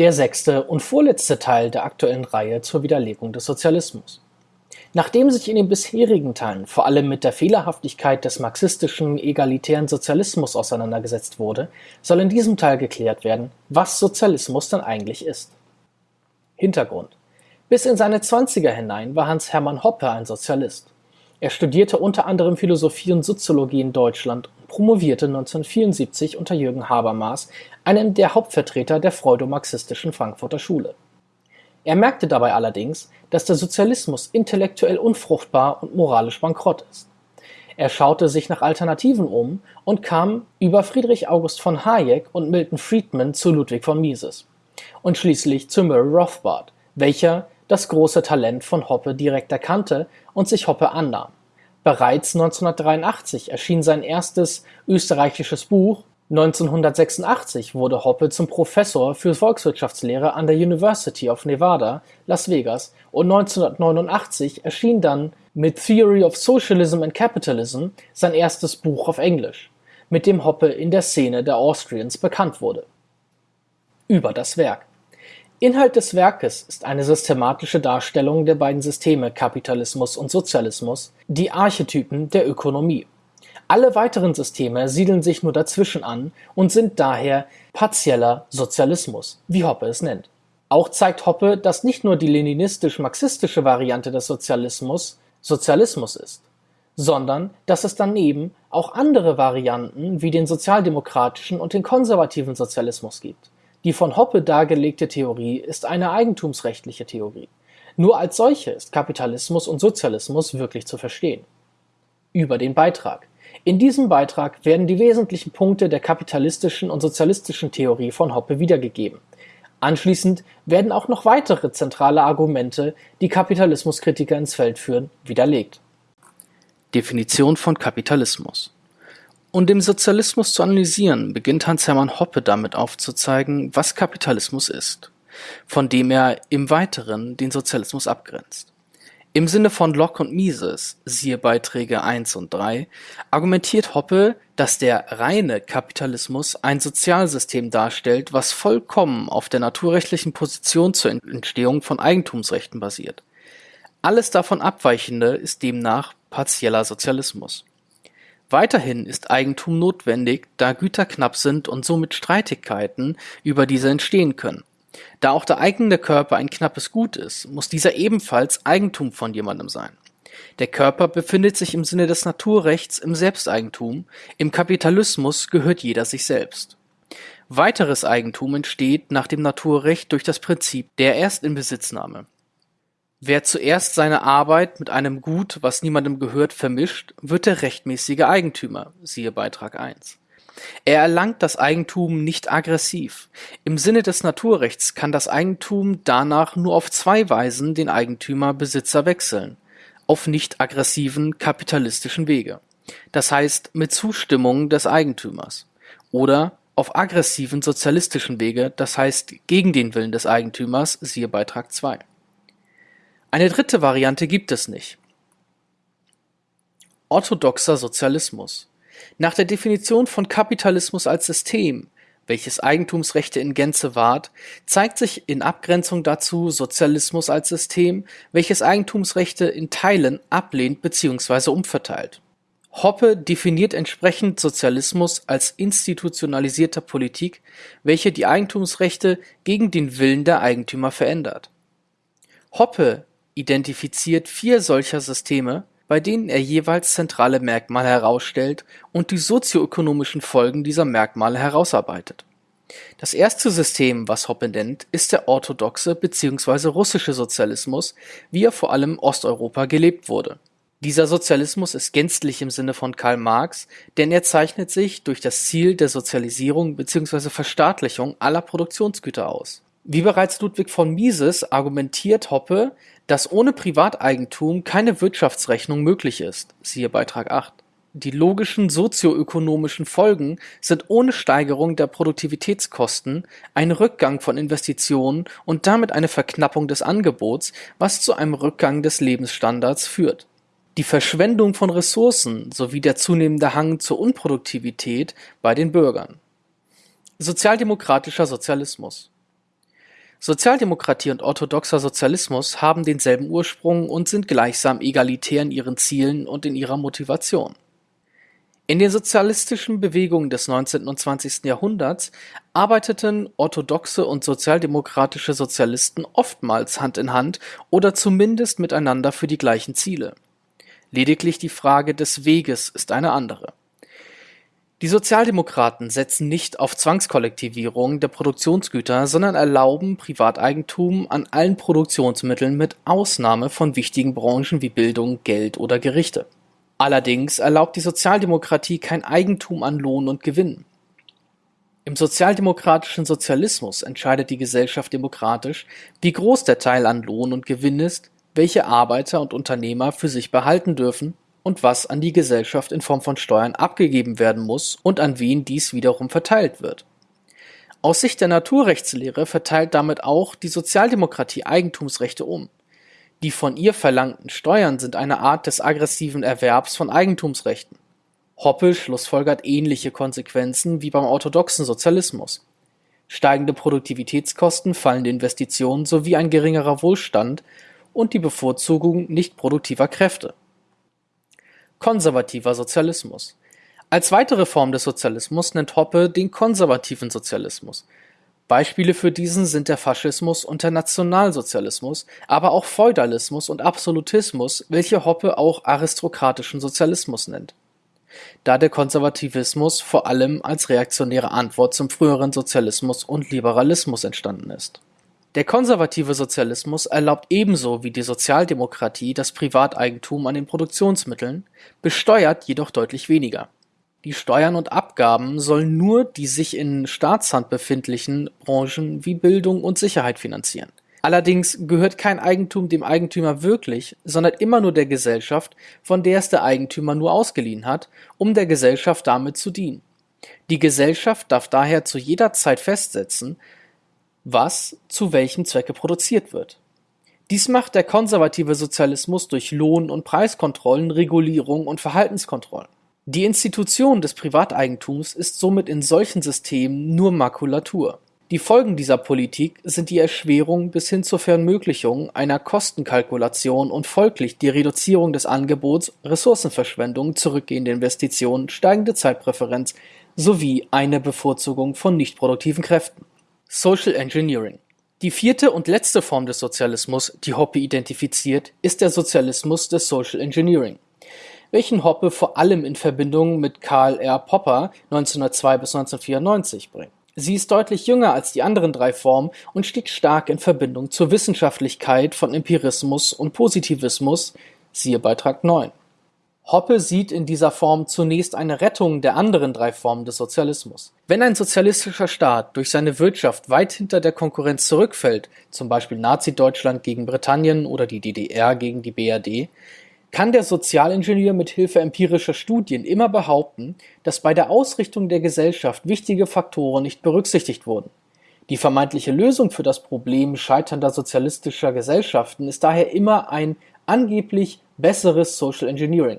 der sechste und vorletzte Teil der aktuellen Reihe zur Widerlegung des Sozialismus. Nachdem sich in den bisherigen Teilen vor allem mit der Fehlerhaftigkeit des marxistischen egalitären Sozialismus auseinandergesetzt wurde, soll in diesem Teil geklärt werden, was Sozialismus denn eigentlich ist. Hintergrund Bis in seine Zwanziger hinein war Hans Hermann Hoppe ein Sozialist. Er studierte unter anderem Philosophie und Soziologie in Deutschland und promovierte 1974 unter Jürgen Habermas, einem der Hauptvertreter der freudomarxistischen Frankfurter Schule. Er merkte dabei allerdings, dass der Sozialismus intellektuell unfruchtbar und moralisch bankrott ist. Er schaute sich nach Alternativen um und kam über Friedrich August von Hayek und Milton Friedman zu Ludwig von Mises und schließlich zu Murray Rothbard, welcher das große Talent von Hoppe direkt erkannte und sich Hoppe annahm. Bereits 1983 erschien sein erstes österreichisches Buch. 1986 wurde Hoppe zum Professor für Volkswirtschaftslehre an der University of Nevada, Las Vegas. Und 1989 erschien dann mit Theory of Socialism and Capitalism sein erstes Buch auf Englisch, mit dem Hoppe in der Szene der Austrians bekannt wurde. Über das Werk Inhalt des Werkes ist eine systematische Darstellung der beiden Systeme Kapitalismus und Sozialismus, die Archetypen der Ökonomie alle weiteren Systeme siedeln sich nur dazwischen an und sind daher partieller Sozialismus, wie Hoppe es nennt. Auch zeigt Hoppe, dass nicht nur die leninistisch-marxistische Variante des Sozialismus Sozialismus ist, sondern dass es daneben auch andere Varianten wie den sozialdemokratischen und den konservativen Sozialismus gibt. Die von Hoppe dargelegte Theorie ist eine eigentumsrechtliche Theorie. Nur als solche ist Kapitalismus und Sozialismus wirklich zu verstehen. Über den Beitrag in diesem Beitrag werden die wesentlichen Punkte der kapitalistischen und sozialistischen Theorie von Hoppe wiedergegeben. Anschließend werden auch noch weitere zentrale Argumente, die Kapitalismuskritiker ins Feld führen, widerlegt. Definition von Kapitalismus Um den Sozialismus zu analysieren, beginnt Hans-Hermann Hoppe damit aufzuzeigen, was Kapitalismus ist, von dem er im Weiteren den Sozialismus abgrenzt. Im Sinne von Locke und Mises (siehe Beiträge 1 und 3) argumentiert Hoppe, dass der reine Kapitalismus ein Sozialsystem darstellt, was vollkommen auf der naturrechtlichen Position zur Entstehung von Eigentumsrechten basiert. Alles davon Abweichende ist demnach partieller Sozialismus. Weiterhin ist Eigentum notwendig, da Güter knapp sind und somit Streitigkeiten über diese entstehen können da auch der eigene Körper ein knappes Gut ist, muss dieser ebenfalls Eigentum von jemandem sein. Der Körper befindet sich im Sinne des Naturrechts im Selbsteigentum, im Kapitalismus gehört jeder sich selbst. Weiteres Eigentum entsteht nach dem Naturrecht durch das Prinzip der Erstinbesitznahme. Wer zuerst seine Arbeit mit einem Gut, was niemandem gehört, vermischt, wird der rechtmäßige Eigentümer (siehe Beitrag 1). Er erlangt das Eigentum nicht aggressiv. Im Sinne des Naturrechts kann das Eigentum danach nur auf zwei Weisen den Eigentümer-Besitzer wechseln: auf nicht-aggressiven kapitalistischen Wege, das heißt mit Zustimmung des Eigentümers, oder auf aggressiven sozialistischen Wege, das heißt gegen den Willen des Eigentümers (siehe Beitrag 2). Eine dritte Variante gibt es nicht. Orthodoxer Sozialismus nach der Definition von Kapitalismus als System, welches Eigentumsrechte in Gänze wahrt, zeigt sich in Abgrenzung dazu Sozialismus als System, welches Eigentumsrechte in Teilen ablehnt bzw. umverteilt. Hoppe definiert entsprechend Sozialismus als institutionalisierter Politik, welche die Eigentumsrechte gegen den Willen der Eigentümer verändert. Hoppe identifiziert vier solcher Systeme bei denen er jeweils zentrale Merkmale herausstellt und die sozioökonomischen Folgen dieser Merkmale herausarbeitet. Das erste System, was Hoppe nennt, ist der orthodoxe bzw. russische Sozialismus, wie er vor allem in Osteuropa gelebt wurde. Dieser Sozialismus ist gänzlich im Sinne von Karl Marx, denn er zeichnet sich durch das Ziel der Sozialisierung bzw. Verstaatlichung aller Produktionsgüter aus. Wie bereits Ludwig von Mises argumentiert Hoppe, dass ohne Privateigentum keine Wirtschaftsrechnung möglich ist (siehe Beitrag 8). Die logischen sozioökonomischen Folgen sind ohne Steigerung der Produktivitätskosten ein Rückgang von Investitionen und damit eine Verknappung des Angebots, was zu einem Rückgang des Lebensstandards führt. Die Verschwendung von Ressourcen sowie der zunehmende Hang zur Unproduktivität bei den Bürgern. Sozialdemokratischer Sozialismus Sozialdemokratie und orthodoxer Sozialismus haben denselben Ursprung und sind gleichsam egalitär in ihren Zielen und in ihrer Motivation. In den sozialistischen Bewegungen des 19. und 20. Jahrhunderts arbeiteten orthodoxe und sozialdemokratische Sozialisten oftmals Hand in Hand oder zumindest miteinander für die gleichen Ziele. Lediglich die Frage des Weges ist eine andere die Sozialdemokraten setzen nicht auf Zwangskollektivierung der Produktionsgüter, sondern erlauben Privateigentum an allen Produktionsmitteln mit Ausnahme von wichtigen Branchen wie Bildung, Geld oder Gerichte. Allerdings erlaubt die Sozialdemokratie kein Eigentum an Lohn und Gewinn. Im sozialdemokratischen Sozialismus entscheidet die Gesellschaft demokratisch, wie groß der Teil an Lohn und Gewinn ist, welche Arbeiter und Unternehmer für sich behalten dürfen und was an die Gesellschaft in Form von Steuern abgegeben werden muss und an wen dies wiederum verteilt wird. Aus Sicht der Naturrechtslehre verteilt damit auch die Sozialdemokratie Eigentumsrechte um. Die von ihr verlangten Steuern sind eine Art des aggressiven Erwerbs von Eigentumsrechten. Hoppe schlussfolgert ähnliche Konsequenzen wie beim orthodoxen Sozialismus. Steigende Produktivitätskosten, fallende Investitionen sowie ein geringerer Wohlstand und die Bevorzugung nicht produktiver Kräfte Konservativer Sozialismus. Als weitere Form des Sozialismus nennt Hoppe den konservativen Sozialismus. Beispiele für diesen sind der Faschismus und der Nationalsozialismus, aber auch Feudalismus und Absolutismus, welche Hoppe auch aristokratischen Sozialismus nennt. Da der Konservativismus vor allem als reaktionäre Antwort zum früheren Sozialismus und Liberalismus entstanden ist der konservative Sozialismus erlaubt ebenso wie die Sozialdemokratie das Privateigentum an den Produktionsmitteln, besteuert jedoch deutlich weniger. Die Steuern und Abgaben sollen nur die sich in Staatshand befindlichen Branchen wie Bildung und Sicherheit finanzieren. Allerdings gehört kein Eigentum dem Eigentümer wirklich, sondern immer nur der Gesellschaft, von der es der Eigentümer nur ausgeliehen hat, um der Gesellschaft damit zu dienen. Die Gesellschaft darf daher zu jeder Zeit festsetzen, was zu welchem Zwecke produziert wird. Dies macht der konservative Sozialismus durch Lohn- und Preiskontrollen, Regulierung und Verhaltenskontrollen. Die Institution des Privateigentums ist somit in solchen Systemen nur Makulatur. Die Folgen dieser Politik sind die Erschwerung bis hin zur Verunmöglichung einer Kostenkalkulation und folglich die Reduzierung des Angebots, Ressourcenverschwendung, zurückgehende Investitionen, steigende Zeitpräferenz sowie eine Bevorzugung von nichtproduktiven Kräften. Social Engineering. Die vierte und letzte Form des Sozialismus, die Hoppe identifiziert, ist der Sozialismus des Social Engineering, welchen Hoppe vor allem in Verbindung mit Karl R. Popper (1902 – 1994) bringt. Sie ist deutlich jünger als die anderen drei Formen und steht stark in Verbindung zur Wissenschaftlichkeit von Empirismus und Positivismus (siehe Beitrag 9). Hoppe sieht in dieser Form zunächst eine Rettung der anderen drei Formen des Sozialismus. Wenn ein sozialistischer Staat durch seine Wirtschaft weit hinter der Konkurrenz zurückfällt, zum Beispiel Nazi-Deutschland gegen Britannien oder die DDR gegen die BRD, kann der Sozialingenieur mit Hilfe empirischer Studien immer behaupten, dass bei der Ausrichtung der Gesellschaft wichtige Faktoren nicht berücksichtigt wurden. Die vermeintliche Lösung für das Problem scheiternder sozialistischer Gesellschaften ist daher immer ein angeblich besseres Social Engineering.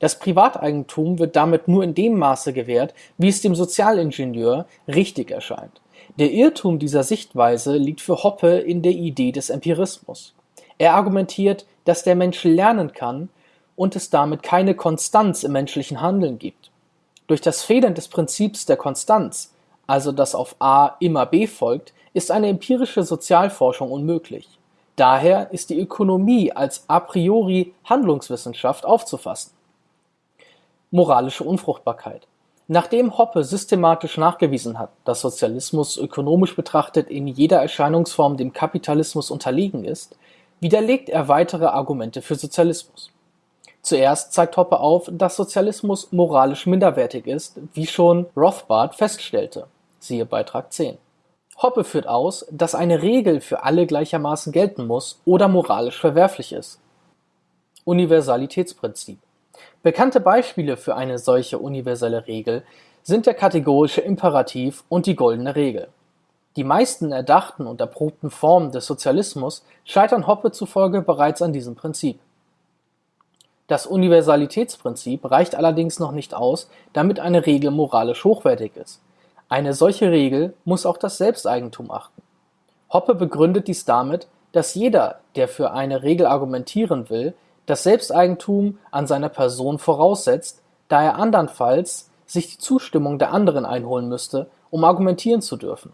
Das Privateigentum wird damit nur in dem Maße gewährt, wie es dem Sozialingenieur richtig erscheint. Der Irrtum dieser Sichtweise liegt für Hoppe in der Idee des Empirismus. Er argumentiert, dass der Mensch lernen kann und es damit keine Konstanz im menschlichen Handeln gibt. Durch das Fehlen des Prinzips der Konstanz, also dass auf A immer B folgt, ist eine empirische Sozialforschung unmöglich. Daher ist die Ökonomie als a priori Handlungswissenschaft aufzufassen. Moralische Unfruchtbarkeit. Nachdem Hoppe systematisch nachgewiesen hat, dass Sozialismus ökonomisch betrachtet in jeder Erscheinungsform dem Kapitalismus unterlegen ist, widerlegt er weitere Argumente für Sozialismus. Zuerst zeigt Hoppe auf, dass Sozialismus moralisch minderwertig ist, wie schon Rothbard feststellte (siehe Beitrag 10). Hoppe führt aus, dass eine Regel für alle gleichermaßen gelten muss oder moralisch verwerflich ist. Universalitätsprinzip Bekannte Beispiele für eine solche universelle Regel sind der kategorische Imperativ und die Goldene Regel. Die meisten erdachten und erprobten Formen des Sozialismus scheitern Hoppe zufolge bereits an diesem Prinzip. Das Universalitätsprinzip reicht allerdings noch nicht aus, damit eine Regel moralisch hochwertig ist. Eine solche Regel muss auch das Selbsteigentum achten Hoppe begründet dies damit, dass jeder, der für eine Regel argumentieren will, das Selbsteigentum an seiner Person voraussetzt, da er andernfalls sich die Zustimmung der anderen einholen müsste, um argumentieren zu dürfen.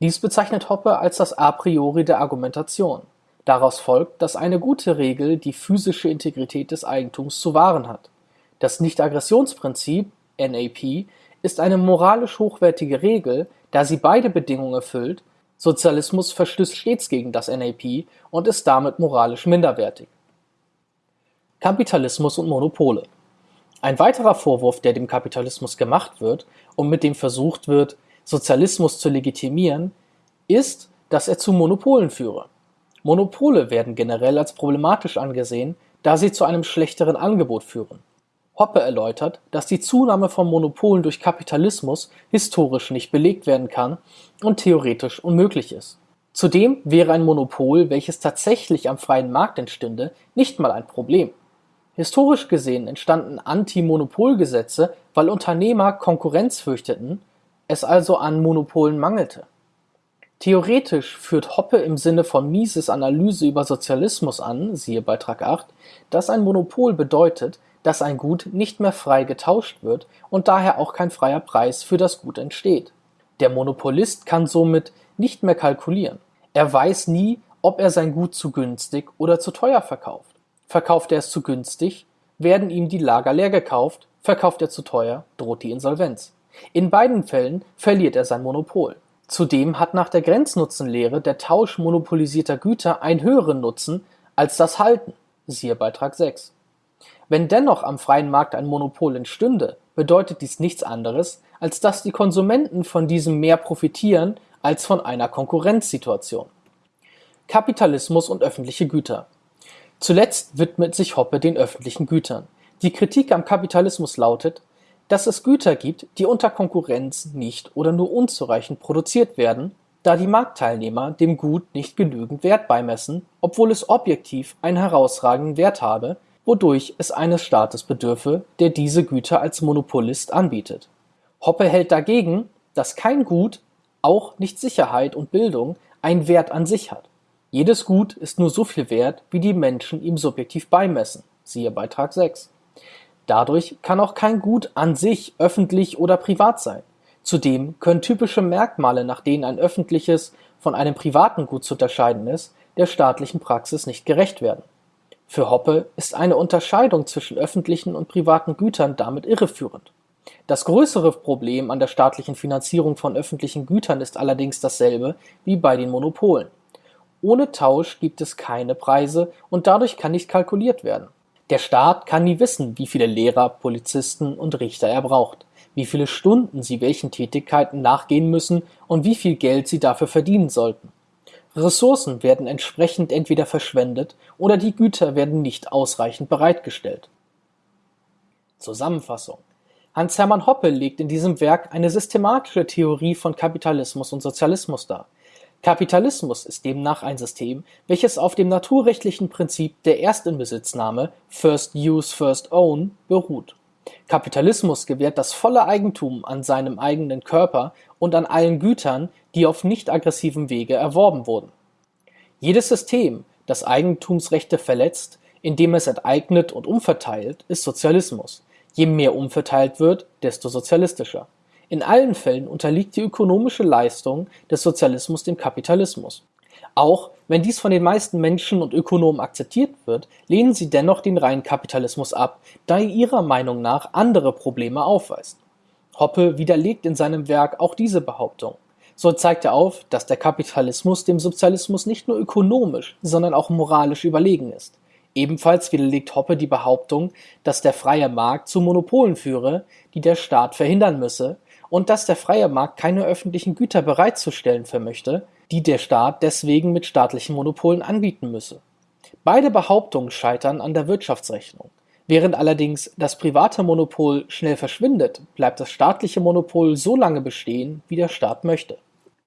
Dies bezeichnet Hoppe als das A priori der Argumentation. Daraus folgt, dass eine gute Regel die physische Integrität des Eigentums zu wahren hat. Das Nichtaggressionsprinzip (NAP) ist eine moralisch hochwertige Regel, da sie beide Bedingungen erfüllt, Sozialismus verstößt stets gegen das NAP und ist damit moralisch minderwertig. Kapitalismus und Monopole Ein weiterer Vorwurf, der dem Kapitalismus gemacht wird und mit dem versucht wird, Sozialismus zu legitimieren, ist, dass er zu Monopolen führe. Monopole werden generell als problematisch angesehen, da sie zu einem schlechteren Angebot führen. Hoppe erläutert, dass die Zunahme von Monopolen durch Kapitalismus historisch nicht belegt werden kann und theoretisch unmöglich ist. Zudem wäre ein Monopol, welches tatsächlich am freien Markt entstünde, nicht mal ein Problem. Historisch gesehen entstanden Anti-Monopolgesetze, weil Unternehmer Konkurrenz fürchteten, es also an Monopolen mangelte. Theoretisch führt Hoppe im Sinne von Mises Analyse über Sozialismus an (siehe Beitrag 8), dass ein Monopol bedeutet, dass ein Gut nicht mehr frei getauscht wird und daher auch kein freier Preis für das Gut entsteht. Der Monopolist kann somit nicht mehr kalkulieren. Er weiß nie, ob er sein Gut zu günstig oder zu teuer verkauft. Verkauft er es zu günstig, werden ihm die Lager leer gekauft, verkauft er zu teuer, droht die Insolvenz. In beiden Fällen verliert er sein Monopol. Zudem hat nach der Grenznutzenlehre der Tausch monopolisierter Güter einen höheren Nutzen als das Halten (siehe Beitrag 6). Wenn dennoch am freien Markt ein Monopol entstünde, bedeutet dies nichts anderes, als dass die Konsumenten von diesem mehr profitieren als von einer Konkurrenzsituation. Kapitalismus und öffentliche Güter Zuletzt widmet sich Hoppe den öffentlichen Gütern. Die Kritik am Kapitalismus lautet dass es Güter gibt, die unter Konkurrenz nicht oder nur unzureichend produziert werden, da die Marktteilnehmer dem Gut nicht genügend Wert beimessen, obwohl es objektiv einen herausragenden Wert habe, wodurch es eines Staates bedürfe, der diese Güter als Monopolist anbietet. Hoppe hält dagegen, dass kein Gut, auch nicht Sicherheit und Bildung, einen Wert an sich hat. Jedes Gut ist nur so viel wert, wie die Menschen ihm subjektiv beimessen (siehe Beitrag 6). Dadurch kann auch kein Gut an sich öffentlich oder privat sein. Zudem können typische Merkmale, nach denen ein öffentliches von einem privaten Gut zu unterscheiden ist, der staatlichen Praxis nicht gerecht werden. Für Hoppe ist eine Unterscheidung zwischen öffentlichen und privaten Gütern damit irreführend. Das größere Problem an der staatlichen Finanzierung von öffentlichen Gütern ist allerdings dasselbe wie bei den Monopolen. Ohne Tausch gibt es keine Preise und dadurch kann nicht kalkuliert werden der Staat kann nie wissen, wie viele Lehrer, Polizisten und Richter er braucht, wie viele Stunden sie welchen Tätigkeiten nachgehen müssen und wie viel Geld sie dafür verdienen sollten. Ressourcen werden entsprechend entweder verschwendet oder die Güter werden nicht ausreichend bereitgestellt. Zusammenfassung Hans-Hermann Hoppe legt in diesem Werk eine systematische Theorie von Kapitalismus und Sozialismus dar Kapitalismus ist demnach ein System, welches auf dem naturrechtlichen Prinzip der Erstinbesitznahme (first use, first own) beruht. Kapitalismus gewährt das volle Eigentum an seinem eigenen Körper und an allen Gütern, die auf nicht-aggressivem Wege erworben wurden. Jedes System, das Eigentumsrechte verletzt, indem es enteignet und umverteilt, ist Sozialismus. Je mehr umverteilt wird, desto sozialistischer in allen Fällen unterliegt die ökonomische Leistung des Sozialismus dem Kapitalismus. Auch wenn dies von den meisten Menschen und Ökonomen akzeptiert wird, lehnen sie dennoch den reinen Kapitalismus ab, da er ihrer Meinung nach andere Probleme aufweist. Hoppe widerlegt in seinem Werk auch diese Behauptung. So zeigt er auf, dass der Kapitalismus dem Sozialismus nicht nur ökonomisch, sondern auch moralisch überlegen ist. Ebenfalls widerlegt Hoppe die Behauptung, dass der freie Markt zu Monopolen führe, die der Staat verhindern müsse, und dass der freie Markt keine öffentlichen Güter bereitzustellen vermöchte, die der Staat deswegen mit staatlichen Monopolen anbieten müsse. Beide Behauptungen scheitern an der Wirtschaftsrechnung. Während allerdings das private Monopol schnell verschwindet, bleibt das staatliche Monopol so lange bestehen, wie der Staat möchte